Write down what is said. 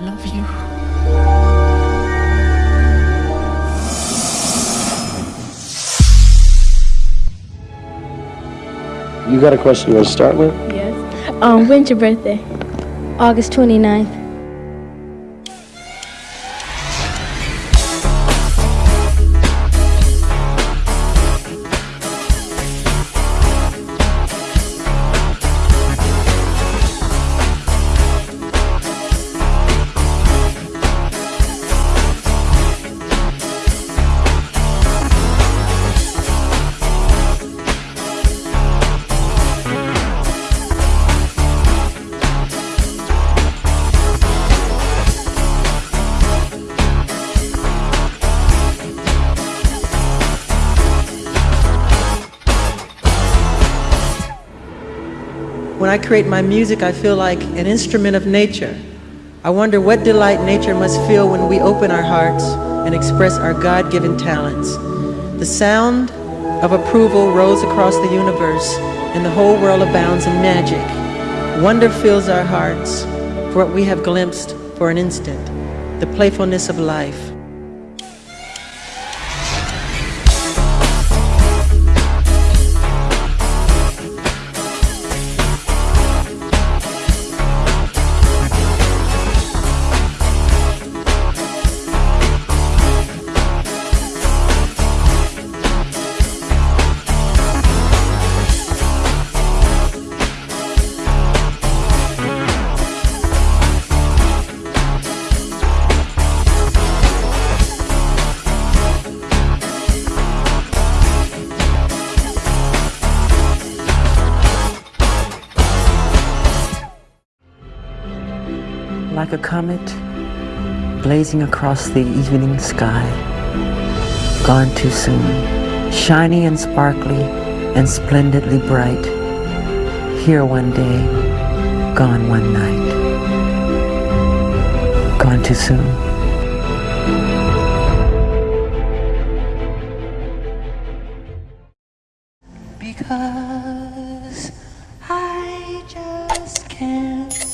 love you. You got a question you want to start with? Yes. Um, when's your birthday? August 29th. When I create my music, I feel like an instrument of nature. I wonder what delight nature must feel when we open our hearts and express our God given talents. The sound of approval rolls across the universe, and the whole world abounds in magic. Wonder fills our hearts for what we have glimpsed for an instant the playfulness of life. Like a comet blazing across the evening sky. Gone too soon, shiny and sparkly and splendidly bright. Here one day, gone one night. Gone too soon. Because I just can't.